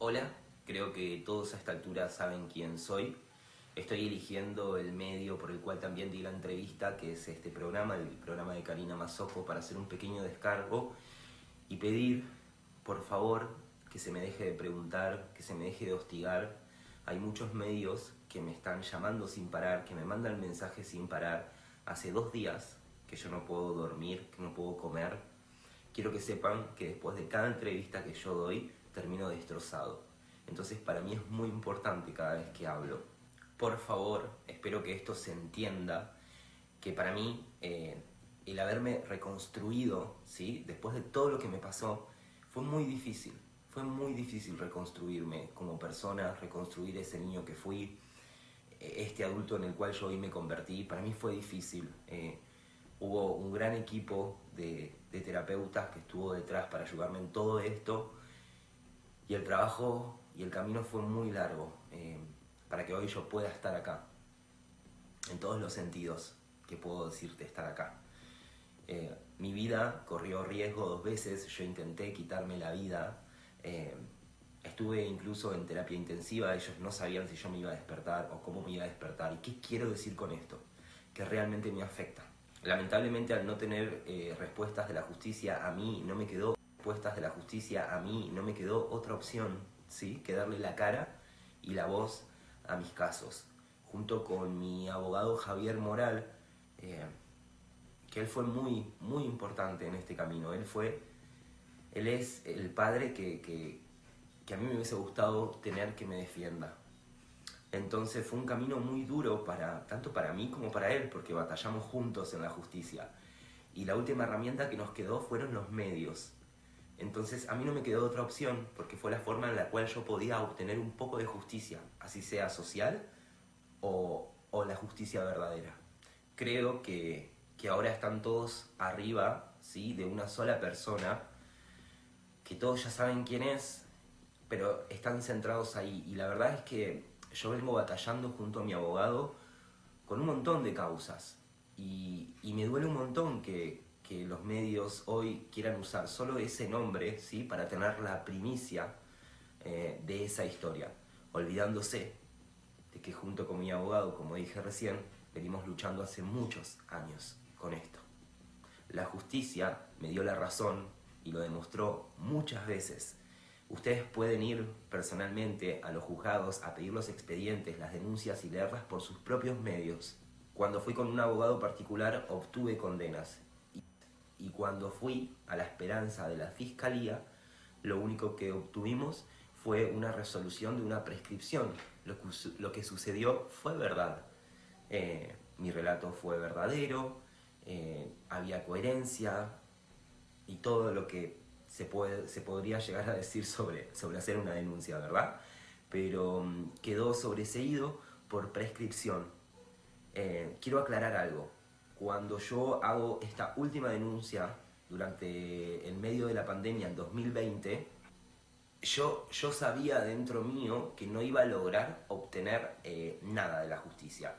Hola, creo que todos a esta altura saben quién soy. Estoy eligiendo el medio por el cual también di la entrevista, que es este programa, el programa de Karina Mazoco, para hacer un pequeño descargo y pedir, por favor, que se me deje de preguntar, que se me deje de hostigar. Hay muchos medios que me están llamando sin parar, que me mandan mensajes sin parar. Hace dos días que yo no puedo dormir, que no puedo comer. Quiero que sepan que después de cada entrevista que yo doy, termino destrozado. Entonces para mí es muy importante cada vez que hablo. Por favor, espero que esto se entienda, que para mí eh, el haberme reconstruido, ¿sí? después de todo lo que me pasó, fue muy difícil. Fue muy difícil reconstruirme como persona, reconstruir ese niño que fui, eh, este adulto en el cual yo hoy me convertí. Para mí fue difícil. Eh, hubo un gran equipo de, de terapeutas que estuvo detrás para ayudarme en todo esto y el trabajo y el camino fue muy largo eh, para que hoy yo pueda estar acá, en todos los sentidos que puedo decirte estar acá. Eh, mi vida corrió riesgo dos veces, yo intenté quitarme la vida, eh, estuve incluso en terapia intensiva, ellos no sabían si yo me iba a despertar o cómo me iba a despertar. ¿Y qué quiero decir con esto? Que realmente me afecta. Lamentablemente al no tener respuestas de la justicia a mí no me quedó respuestas de la justicia, a mí no me quedó otra opción ¿sí? que darle la cara y la voz a mis casos. Junto con mi abogado Javier Moral, eh, que él fue muy, muy importante en este camino. Él fue, él es el padre que, que, que a mí me hubiese gustado tener que me defienda. Entonces fue un camino muy duro, para, tanto para mí como para él, porque batallamos juntos en la justicia. Y la última herramienta que nos quedó fueron los medios. Entonces a mí no me quedó otra opción, porque fue la forma en la cual yo podía obtener un poco de justicia, así sea social o, la justicia verdadera. Creo que, ahora están todos arriba ¿sí? de una sola persona, que todos ya saben quién es, pero están centrados ahí. Y la verdad es que yo vengo batallando junto a mi abogado con un montón de causas. Y me duele un montón que, que los medios hoy quieran usar solo ese nombre ¿sí? para tener la primicia eh, de esa historia, olvidándose de que junto con mi abogado, como dije recién, venimos luchando hace muchos años con esto. La justicia me dio la razón y lo demostró muchas veces. Ustedes pueden ir personalmente a los juzgados a pedir los expedientes, las denuncias y leerlas por sus propios medios. Cuando fui con un abogado particular obtuve condenas y cuando fui a la esperanza de la fiscalía, lo único que obtuvimos fue una resolución de una prescripción. Lo que, sucedió fue verdad. Eh, mi relato fue verdadero, eh, había coherencia y todo lo que se, puede, se podría llegar a decir sobre, sobre hacer una denuncia, ¿verdad? Pero mm, quedó sobreseído por prescripción. Eh, quiero aclarar algo cuando yo hago esta última denuncia durante el medio de la pandemia en 2020, yo, yo sabía dentro mío que no iba a lograr obtener eh, nada de la justicia,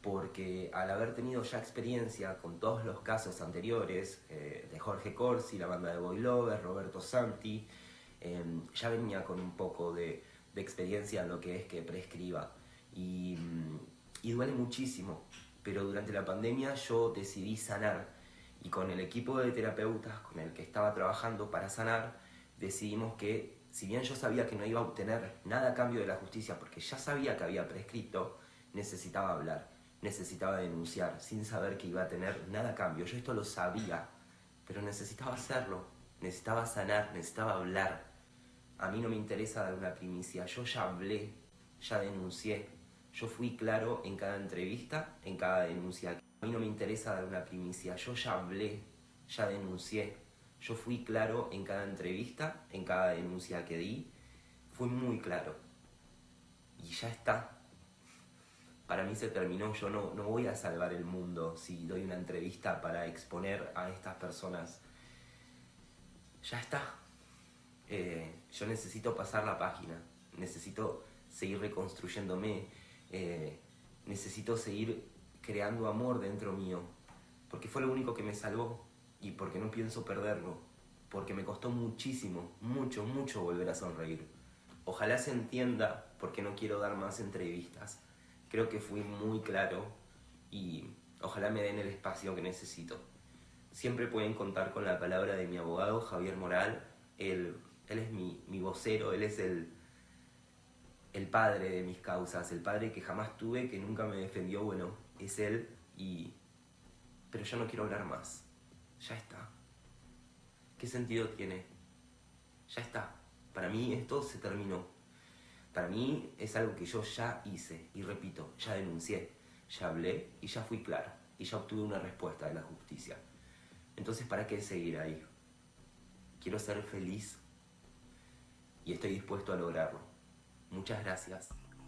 porque al haber tenido ya experiencia con todos los casos anteriores, eh, de Jorge Corsi, la banda de Boy Lover, Roberto Santi, em, ya venía con un poco de, experiencia en lo que es que prescriba. Y, y duele muchísimo, pero durante la pandemia yo decidí sanar y con el equipo de terapeutas con el que estaba trabajando para sanar, decidimos que, si bien yo sabía que no iba a obtener nada a cambio de la justicia, porque ya sabía que había prescrito, necesitaba hablar, necesitaba denunciar, sin saber que iba a tener nada a cambio. Yo esto lo sabía, pero necesitaba hacerlo, necesitaba sanar, necesitaba hablar. A mí no me interesa dar una primicia, yo ya hablé, ya denuncié, yo fui claro en cada entrevista, en cada denuncia. A mí no me interesa dar una primicia, yo ya hablé, ya denuncié. Yo fui claro en cada entrevista, en cada denuncia que di. Fui muy claro. Y ya está. Para mí se terminó, yo no, no voy a salvar el mundo si doy una entrevista para exponer a estas personas. Ya está. Eh, yo necesito pasar la página, necesito seguir reconstruyéndome, eh, necesito seguir creando amor dentro mío, porque fue lo único que me salvó y porque no pienso perderlo, porque me costó muchísimo, mucho, mucho volver a sonreír. ojalá se entienda por qué no quiero dar más entrevistas. Creo que fui muy claro y ojalá me den el espacio que necesito. Siempre pueden contar con la palabra de mi abogado, Javier Moral. Él, él es mi, mi vocero, él es el, el padre de mis causas, el padre que jamás tuve, que nunca me defendió, bueno, es él y... Pero yo no quiero hablar más. Ya está. ¿Qué sentido tiene? Ya está. Para mí esto se terminó. Para mí es algo que yo ya hice y repito, ya denuncié, ya hablé y ya fui claro y ya obtuve una respuesta de la justicia. Entonces, ¿para qué seguir ahí? Quiero ser feliz y estoy dispuesto a lograrlo. Muchas gracias.